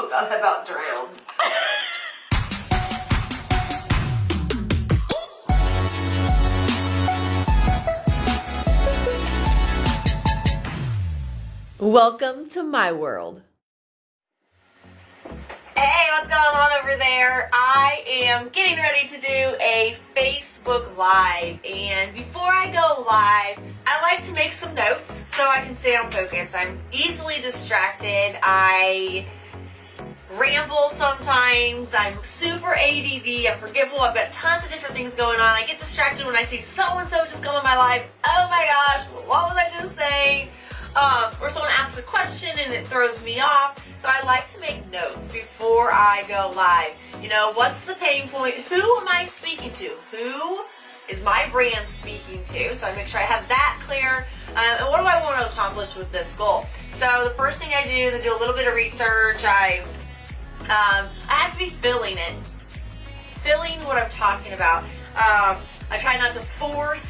Oh god, I about drown. Welcome to my world. Hey, what's going on over there? I am getting ready to do a Facebook Live, and before I go live, I like to make some notes so I can stay on focus. I'm easily distracted. I ramble sometimes. I'm super ADD. I'm forgetful. I've got tons of different things going on. I get distracted when I see so-and-so just come on my live. Oh my gosh, what was I just saying? Um, or someone asks a question and it throws me off. So I like to make notes before I go live. You know, what's the pain point? Who am I speaking to? Who is my brand speaking to? So I make sure I have that clear. Uh, and what do I want to accomplish with this goal? So the first thing I do is I do a little bit of research. I um, I have to be feeling it, feeling what I'm talking about. Um, I try not to force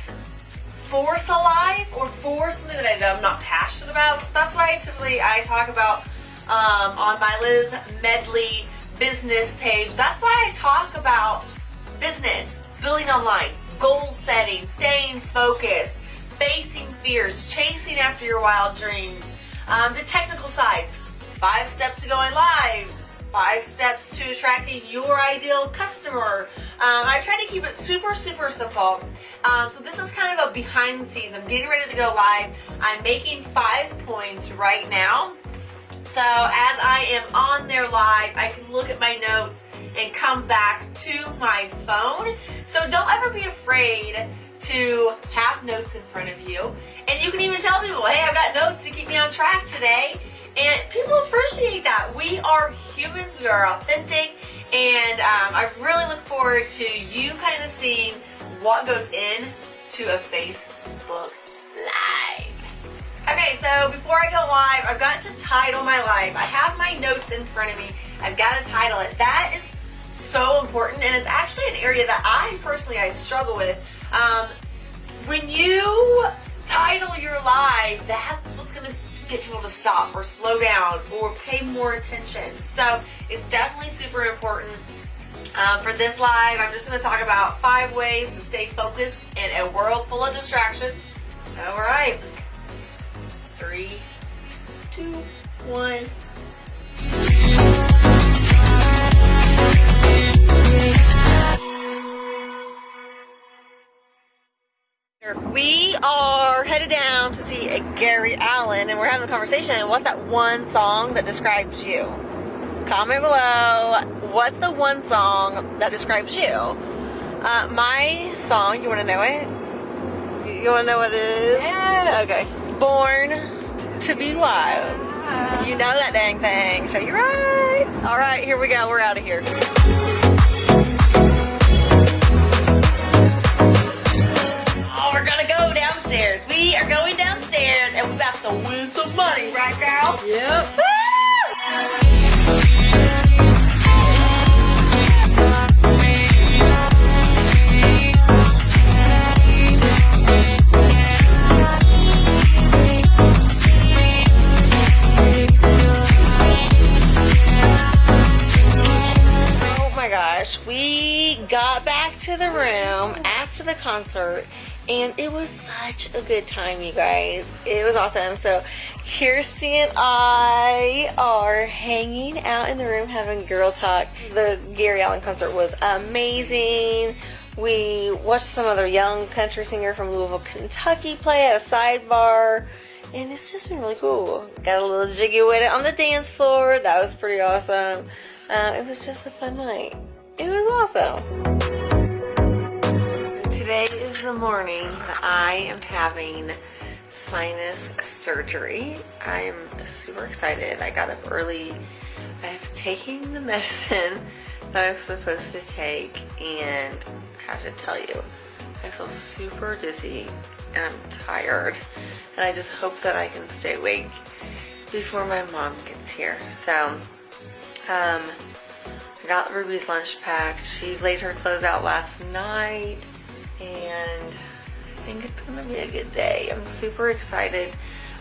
force a life or force something that I'm not passionate about. So that's why I typically I talk about um, on my Liz Medley business page. That's why I talk about business, building online, goal setting, staying focused, facing fears, chasing after your wild dreams, um, the technical side, five steps to going live, five steps to attracting your ideal customer. Um, I try to keep it super, super simple. Um, so this is kind of a behind the scenes. I'm getting ready to go live. I'm making five points right now. So as I am on there live, I can look at my notes and come back to my phone. So don't ever be afraid to have notes in front of you. And you can even tell people, hey, I've got notes to keep me on track today. And people appreciate that. We are humans, we are authentic, and um, I really look forward to you kind of seeing what goes in to a Facebook Live. Okay, so before I go live, I've got to title my live. I have my notes in front of me. I've got to title it. That is so important, and it's actually an area that I personally I struggle with. Um, when you title your live, that's what's going to get people to stop or slow down or pay more attention. So it's definitely super important. Um, for this live, I'm just going to talk about five ways to stay focused in a world full of distractions. All right. Three, two, one. Having a conversation. What's that one song that describes you? Comment below. What's the one song that describes you? Uh, my song, you want to know it? You want to know what it is? Yes. Okay. Born to be wild. You know that dang thing. Show you're right. All right, here we go. We're out of here. Oh, we're gonna go downstairs. We are going we're about to win some money, right, girl? Yep. Oh my gosh, we got back to the room after the concert and it was such a good time, you guys. It was awesome. So Kirsty and I are hanging out in the room having girl talk. The Gary Allan concert was amazing. We watched some other young country singer from Louisville, Kentucky play at a sidebar. And it's just been really cool. Got a little jiggy with it on the dance floor. That was pretty awesome. Uh, it was just a fun night. It was awesome. The morning I am having sinus surgery. I'm super excited. I got up early. I have taken the medicine that I'm supposed to take and I have to tell you, I feel super dizzy and I'm tired and I just hope that I can stay awake before my mom gets here. So, um, I got Ruby's lunch packed. She laid her clothes out last night I think it's gonna be a good day. I'm super excited.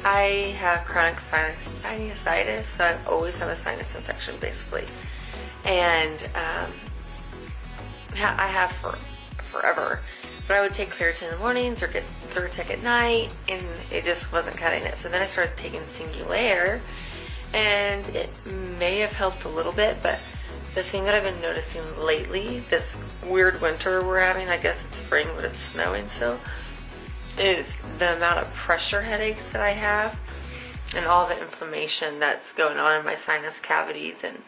I have chronic sinus, sinusitis, so I always have a sinus infection basically. And um, I have for forever. But I would take Claritin in the mornings or get Zyrtec at night, and it just wasn't cutting it. So then I started taking Singulair, and it may have helped a little bit, but the thing that I've been noticing lately, this weird winter we're having, I guess it's spring, but it's snowing still, is the amount of pressure headaches that I have and all the inflammation that's going on in my sinus cavities and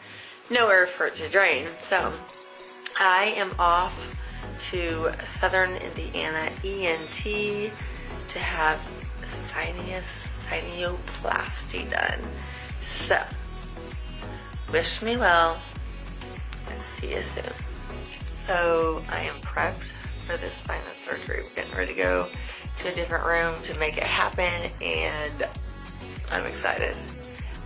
nowhere for it to drain. So I am off to Southern Indiana ENT to have sinus sinuplasty done. So, wish me well and see you soon. So I am prepped for this sinus surgery. We're getting ready to go to a different room to make it happen and I'm excited.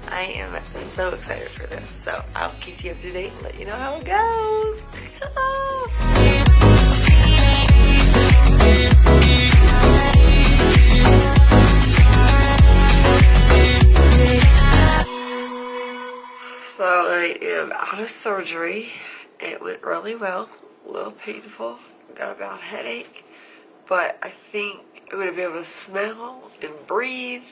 I am so excited for this. So I'll keep you up to date and let you know how it goes. so I am out of surgery. It went really well, a little painful, got a bad headache, but I think I'm going to be able to smell and breathe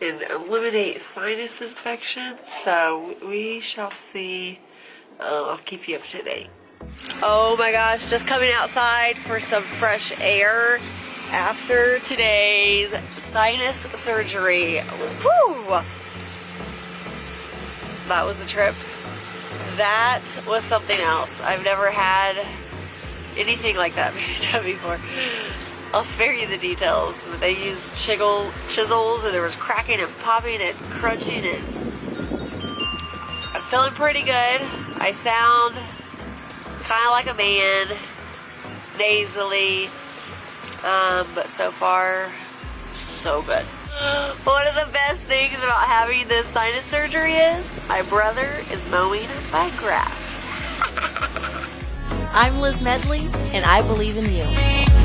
and eliminate sinus infection. So we shall see. Uh, I'll keep you up to date. Oh my gosh, just coming outside for some fresh air after today's sinus surgery. Woo! That was a trip. That was something else. I've never had anything like that before. I'll spare you the details. but They used chiggle, chisels and there was cracking and popping and crunching and I'm feeling pretty good. I sound kind of like a man, nasally, um, but so far, so good. One of the best things about having this sinus surgery is my brother is mowing my grass. I'm Liz Medley, and I believe in you.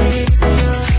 Take a.